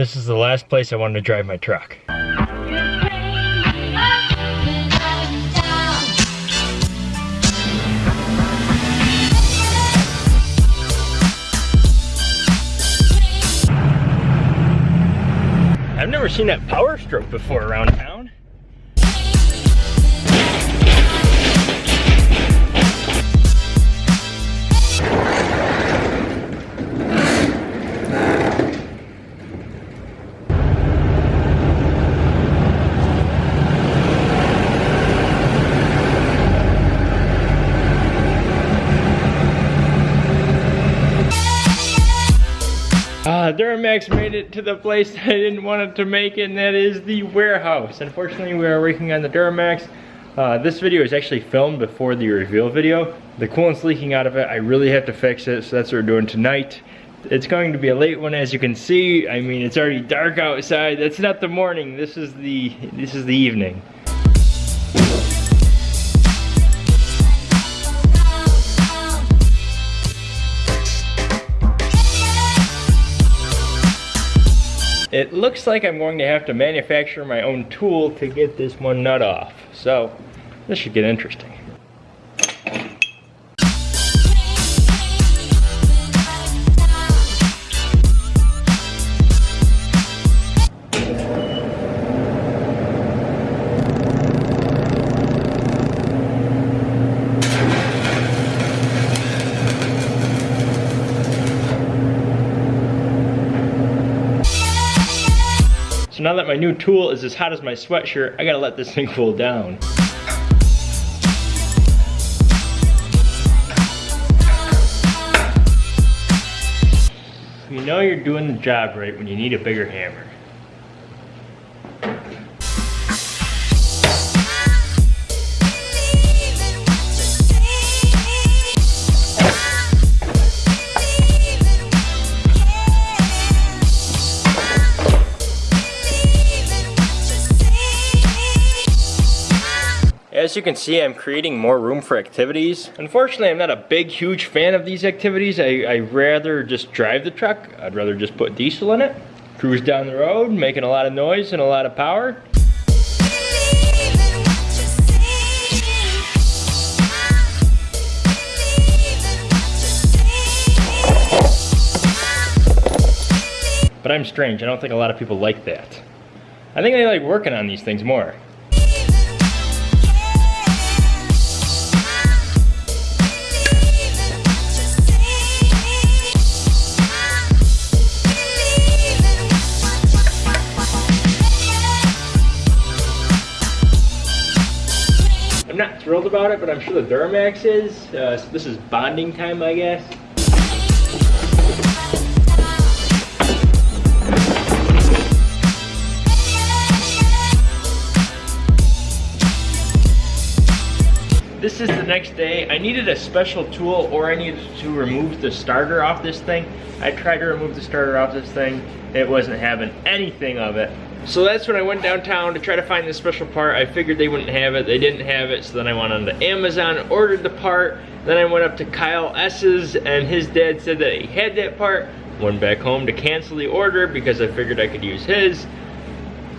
This is the last place I wanted to drive my truck. I've never seen that power stroke before around town. Duramax made it to the place I didn't want it to make it, and that is the warehouse. Unfortunately, we are working on the Duramax. Uh, this video is actually filmed before the reveal video. The coolant's leaking out of it. I really have to fix it, so that's what we're doing tonight. It's going to be a late one, as you can see. I mean, it's already dark outside. That's not the morning. This is the this is the evening. It looks like I'm going to have to manufacture my own tool to get this one nut off. So, this should get interesting. So now that my new tool is as hot as my sweatshirt, I gotta let this thing cool down. You know you're doing the job right when you need a bigger hammer. As you can see, I'm creating more room for activities. Unfortunately, I'm not a big, huge fan of these activities. I, I rather just drive the truck. I'd rather just put diesel in it, cruise down the road, making a lot of noise and a lot of power. But I'm strange, I don't think a lot of people like that. I think they like working on these things more. Not thrilled about it, but I'm sure the Duramax is. Uh, so this is bonding time, I guess. This is the next day. I needed a special tool or I needed to remove the starter off this thing. I tried to remove the starter off this thing. It wasn't having anything of it. So that's when I went downtown to try to find this special part. I figured they wouldn't have it. They didn't have it. So then I went on to Amazon, ordered the part. Then I went up to Kyle S's and his dad said that he had that part. Went back home to cancel the order because I figured I could use his.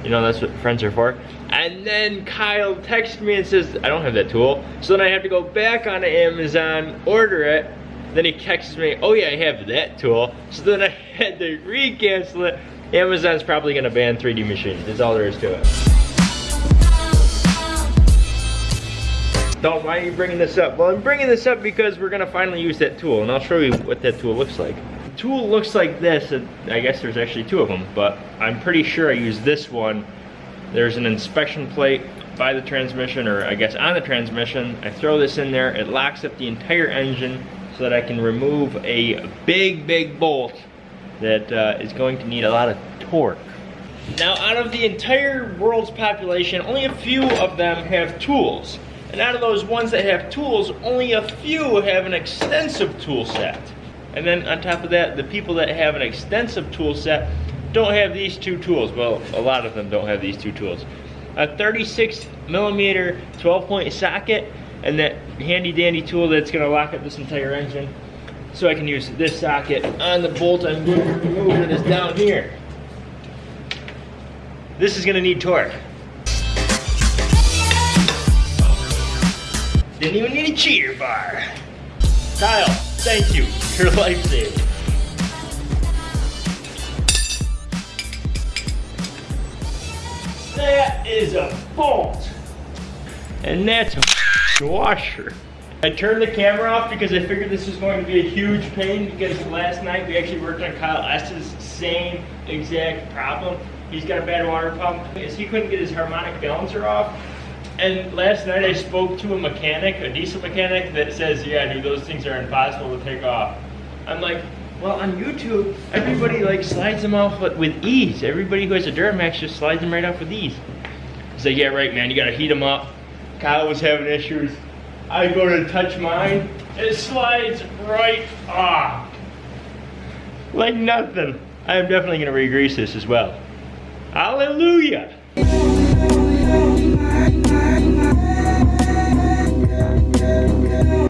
You know, that's what friends are for. And then Kyle texted me and says, I don't have that tool. So then I have to go back on Amazon, order it. Then he texts me, oh yeah, I have that tool. So then I had to re-cancel it. Amazon's probably gonna ban 3D machines. That's all there is to it. Don't, why are you bringing this up? Well, I'm bringing this up because we're gonna finally use that tool, and I'll show you what that tool looks like. The tool looks like this, and I guess there's actually two of them, but I'm pretty sure I use this one. There's an inspection plate by the transmission, or I guess on the transmission. I throw this in there, it locks up the entire engine so that I can remove a big, big bolt that uh, is going to need a lot of torque. Now, out of the entire world's population, only a few of them have tools. And out of those ones that have tools, only a few have an extensive tool set. And then on top of that, the people that have an extensive tool set don't have these two tools. Well, a lot of them don't have these two tools. A 36 millimeter 12 point socket and that handy dandy tool that's gonna lock up this entire engine. So I can use this socket on the bolt I'm going to remove that is down here. This is gonna need torque. Didn't even need a cheater bar. Kyle, thank you. You're life-saving. That is a bolt. And that's a washer. I turned the camera off because I figured this was going to be a huge pain because last night we actually worked on Kyle S's same exact problem. He's got a bad water pump because he couldn't get his harmonic balancer off. And last night I spoke to a mechanic, a diesel mechanic, that says, yeah, dude, those things are impossible to take off. I'm like, well, on YouTube, everybody like slides them off with ease. Everybody who has a Duramax just slides them right off with ease. He's like, yeah, right, man, you gotta heat them up. Kyle was having issues. I go to touch mine, it slides right off. Like nothing. I am definitely gonna re-grease this as well. Hallelujah!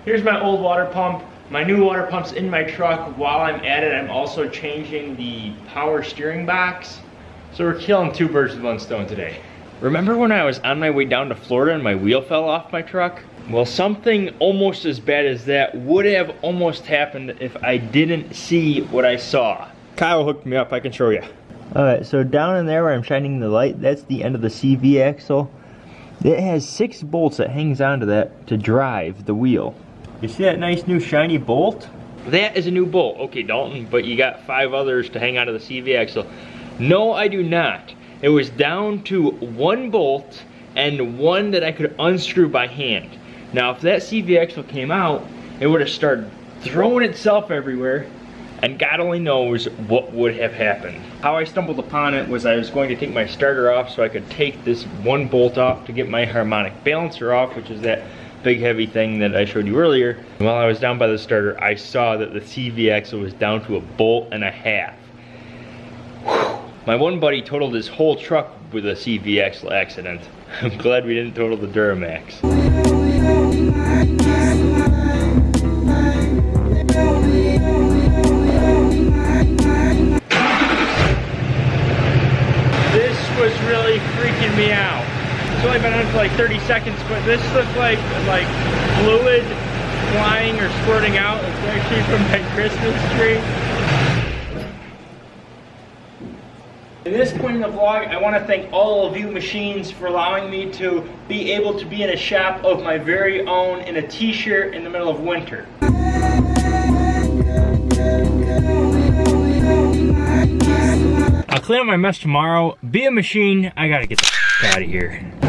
Here's my old water pump. My new water pump's in my truck. While I'm at it, I'm also changing the power steering box. So we're killing two birds with one stone today. Remember when I was on my way down to Florida and my wheel fell off my truck? Well, something almost as bad as that would have almost happened if I didn't see what I saw. Kyle hooked me up, I can show you. Alright, so down in there where I'm shining the light, that's the end of the CV axle. It has six bolts that hangs onto that to drive the wheel. You see that nice new shiny bolt? That is a new bolt. Okay, Dalton, but you got five others to hang onto the CV axle. No, I do not. It was down to one bolt and one that I could unscrew by hand. Now, if that CV axle came out, it would have started throwing itself everywhere, and God only knows what would have happened. How I stumbled upon it was I was going to take my starter off so I could take this one bolt off to get my harmonic balancer off, which is that big heavy thing that I showed you earlier. And while I was down by the starter, I saw that the CV axle was down to a bolt and a half. Whew. My one buddy totaled his whole truck with a CV axle accident. I'm glad we didn't total the Duramax. Really freaking me out. It's only been on for like 30 seconds, but this looks like like fluid flying or squirting out. It's actually from my Christmas tree. In this point in the vlog, I want to thank all of you machines for allowing me to be able to be in a shop of my very own in a t-shirt in the middle of winter. Clean up my mess tomorrow. Be a machine. I gotta get the out of here.